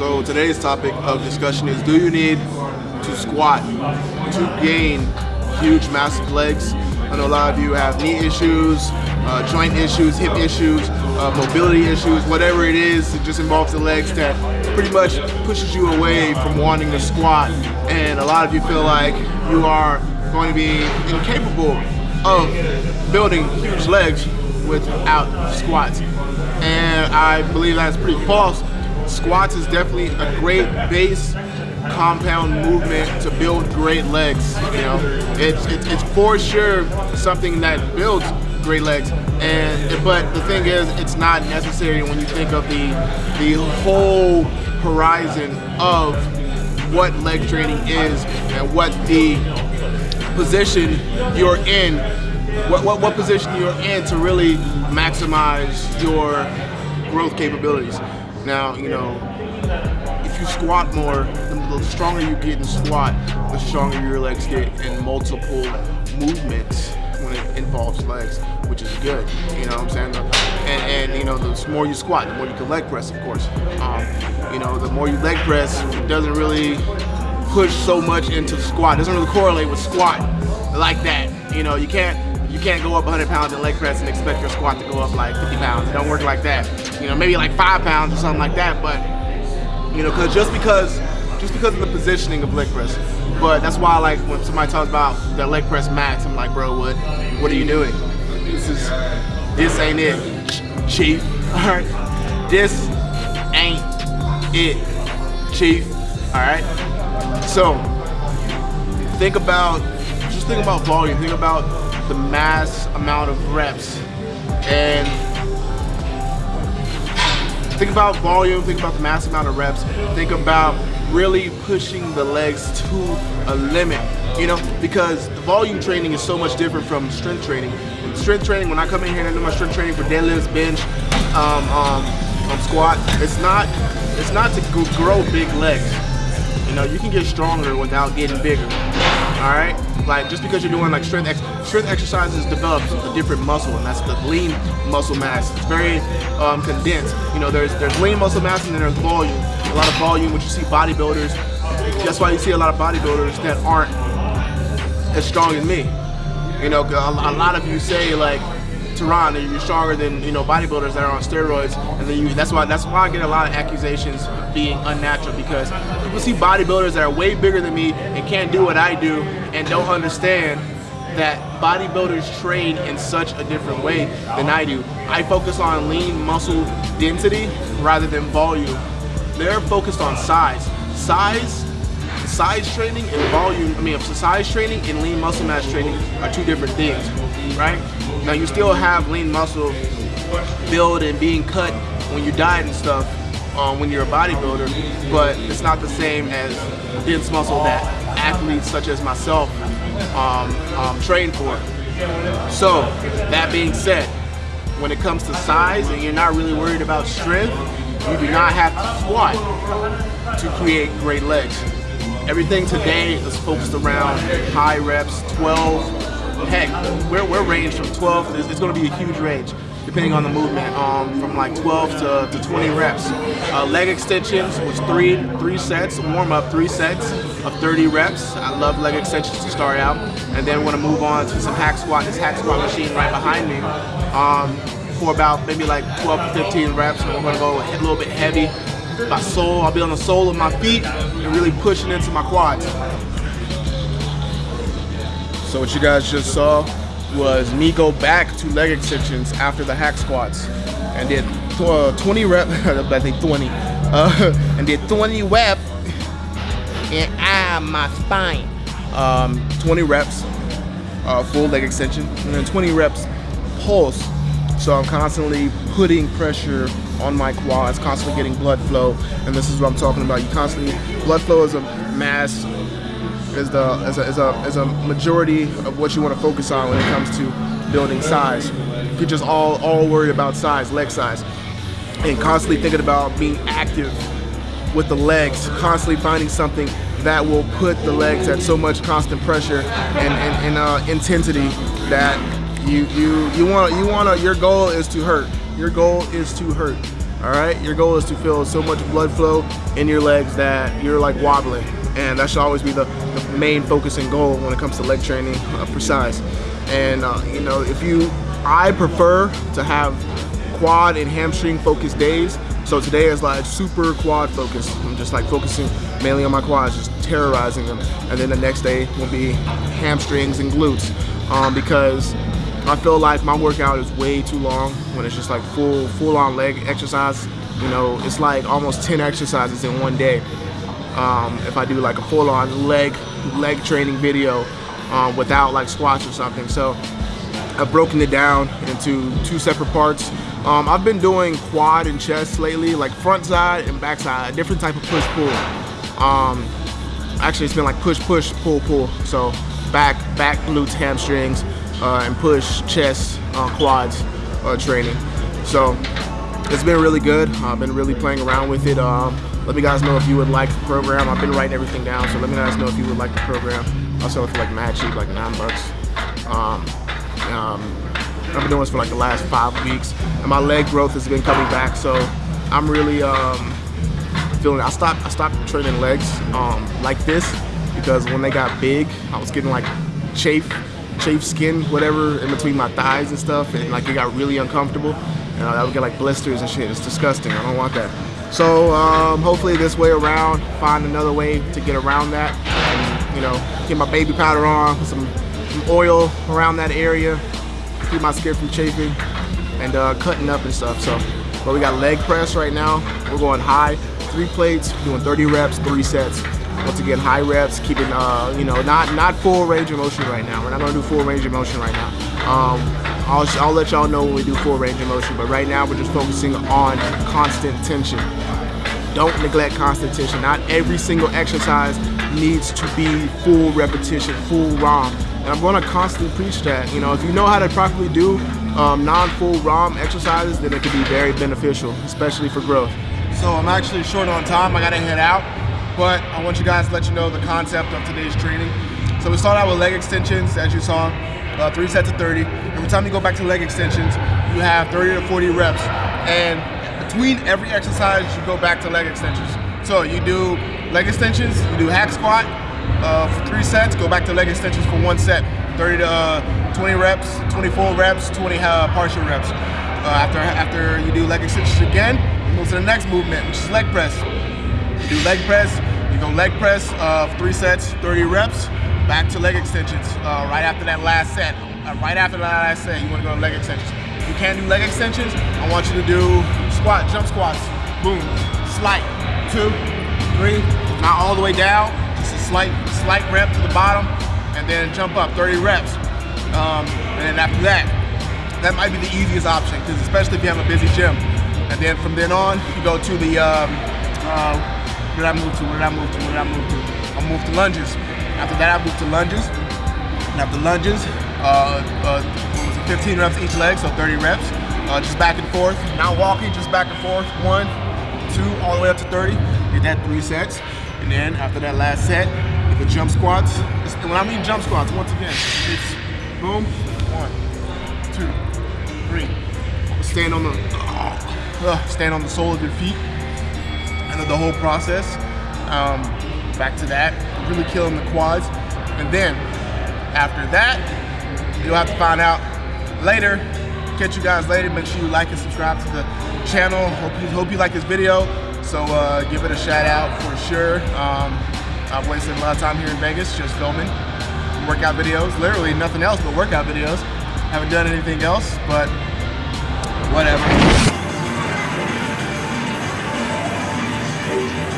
So today's topic of discussion is do you need to squat to gain huge massive legs? I know a lot of you have knee issues, uh, joint issues, hip issues, uh, mobility issues, whatever it is, it just involves the legs that pretty much pushes you away from wanting to squat. And a lot of you feel like you are going to be incapable of building huge legs without squats. And I believe that's pretty false. Squats is definitely a great base compound movement to build great legs. You know, it's, it's, it's for sure something that builds great legs. And but the thing is, it's not necessary when you think of the the whole horizon of what leg training is and what the position you're in, what, what, what position you're in to really maximize your growth capabilities. Now, you know, if you squat more, the stronger you get in squat, the stronger your legs get in multiple movements when it involves legs, which is good. You know what I'm saying? And, and you know, the more you squat, the more you can leg press, of course. Um, you know, the more you leg press, it doesn't really push so much into squat. It doesn't really correlate with squat like that. You know, you can't you can't go up 100 pounds in leg press and expect your squat to go up like 50 pounds. It don't work like that. You know, maybe like five pounds or something like that, but you know, cause just because just because of the positioning of leg press. But that's why like when somebody talks about their leg press max, I'm like, bro, what what are you doing? This is this ain't it, chief. Alright? This ain't it, chief. Alright? So think about just think about volume, think about the mass amount of reps and think about volume, think about the mass amount of reps, think about really pushing the legs to a limit, you know, because the volume training is so much different from strength training. In strength training, when I come in here and do my strength training for deadlifts, bench, um, um, um, squat, it's not, it's not to grow big legs. You know, you can get stronger without getting bigger. All right, like just because you're doing like strength ex strength exercises develops a different muscle, and that's the lean muscle mass. It's very um, condensed. You know, there's there's lean muscle mass and then there's volume. A lot of volume, which you see bodybuilders. That's why you see a lot of bodybuilders that aren't as strong as me. You know, a lot of you say like You're stronger than you know bodybuilders that are on steroids, and then you, that's why that's why I get a lot of accusations being unnatural because people see bodybuilders that are way bigger than me and can't do what I do and don't understand that bodybuilders train in such a different way than I do. I focus on lean muscle density rather than volume. They're focused on size. Size size training and volume, I mean, size training and lean muscle mass training are two different things, right? Now you still have lean muscle build and being cut when you diet and stuff um, when you're a bodybuilder, but it's not the same as dense muscle that athletes such as myself um, um, train for. So that being said, when it comes to size and you're not really worried about strength, you do not have to squat to create great legs. Everything today is focused around high reps, 12, heck, we're, we're ranged from 12, it's, it's going to be a huge range depending on the movement, um, from like 12 to, to 20 reps. Uh, leg extensions was three three sets, warm up three sets of 30 reps. I love leg extensions to start out. And then we're gonna move on to some hack squat, this hack squat machine right behind me. Um, for about maybe like 12 to 15 reps. And we're gonna go a little bit heavy. My sole, I'll be on the sole of my feet and really pushing into my quads. So what you guys just saw was me go back to leg extensions after the hack squats and did uh, 20 rep, I think 20, uh, and did 20 rep and ah, my spine. Um, 20 reps, uh, full leg extension, and then 20 reps pulse. So I'm constantly putting pressure on my quads, constantly getting blood flow, and this is what I'm talking about. You constantly, blood flow is a mass is the is a, is a, is a majority of what you want to focus on when it comes to building size. You're just all all worried about size, leg size, and constantly thinking about being active with the legs, constantly finding something that will put the legs at so much constant pressure and, and, and uh, intensity that you you you want you want to your goal is to hurt. Your goal is to hurt. All right, your goal is to feel so much blood flow in your legs that you're like wobbling, and that should always be the, the main focus and goal when it comes to leg training uh, size. And uh, you know, if you, I prefer to have quad and hamstring focused days. So today is like super quad focused. I'm just like focusing mainly on my quads, just terrorizing them. And then the next day will be hamstrings and glutes um, because I feel like my workout is way too long when it's just like full full on leg exercise. You know, it's like almost 10 exercises in one day. Um, if I do like a full on leg leg training video um, without like squats or something. So I've broken it down into two separate parts. Um, I've been doing quad and chest lately, like front side and back side, a different type of push pull. Um, actually, it's been like push push pull pull. So back back glutes hamstrings uh, and push chest uh, quads uh, training. So it's been really good. I've been really playing around with it. Um, let me guys know if you would like the program. I've been writing everything down, so let me guys know if you would like the program. I'll sell it for like mad cheap, like nine bucks. Um, um, I've been doing this for like the last five weeks, and my leg growth has been coming back. So I'm really um, feeling. I stopped. I stopped training legs um, like this because when they got big, I was getting like chafe, chafe skin, whatever, in between my thighs and stuff, and like it got really uncomfortable. And I would get like blisters and shit. It's disgusting. I don't want that. So um, hopefully this way around, find another way to get around that, and you know, get my baby powder on, put some, some oil around that area, keep my skin from chafing and uh, cutting up and stuff. So, but we got leg press right now. We're going high, three plates, doing 30 reps, three sets. Once again, high reps, keeping, uh, you know, not not full range of motion right now. We're not gonna do full range of motion right now. Um, I'll, I'll let y'all know when we do full range of motion, but right now we're just focusing on constant tension. Don't neglect constant tension. Not every single exercise needs to be full repetition, full ROM. And I'm gonna constantly preach that. You know, if you know how to properly do um, non-full ROM exercises, then it can be very beneficial, especially for growth. So I'm actually short on time. I gotta head out, but I want you guys to let you know the concept of today's training. So we start out with leg extensions, as you saw, uh, three sets of 30. Every time you go back to leg extensions, you have 30 to 40 reps. And between every exercise, you go back to leg extensions. So you do leg extensions, you do hack squat uh, for three sets, go back to leg extensions for one set. 30 to uh, 20 reps, 24 reps, 20 uh, partial reps. Uh, after, after you do leg extensions again, move to the next movement, which is leg press. Do leg press, you go leg press of three sets, 30 reps, back to leg extensions. Uh, right after that last set, uh, right after that last set, you wanna go to leg extensions. If you can't do leg extensions, I want you to do squat, jump squats, boom, slight, two, three, not all the way down, just a slight, slight rep to the bottom, and then jump up, 30 reps. Um, and then after that, that might be the easiest option, because especially if you have a busy gym. And then from then on, you go to the, um, uh, where did I move to, where did I move to, where did I move to? I moved to lunges. After that, I moved to lunges. And after lunges, uh, uh, 15 reps each leg, so 30 reps. Uh, just back and forth, not walking, just back and forth. One, two, all the way up to 30. Did that three sets. And then after that last set, the jump squats. When I mean jump squats, once again, it's boom, one, two, three. Stand on the, uh, stand on the sole of your feet. And the whole process. Um, back to that, really killing the quads. And then after that, you'll have to find out later. Catch you guys later. Make sure you like and subscribe to the channel. Hope you, hope you like this video. So uh, give it a shout out for sure. Um, I've wasted a lot of time here in Vegas just filming workout videos. Literally nothing else but workout videos. Haven't done anything else, but whatever. Thank you.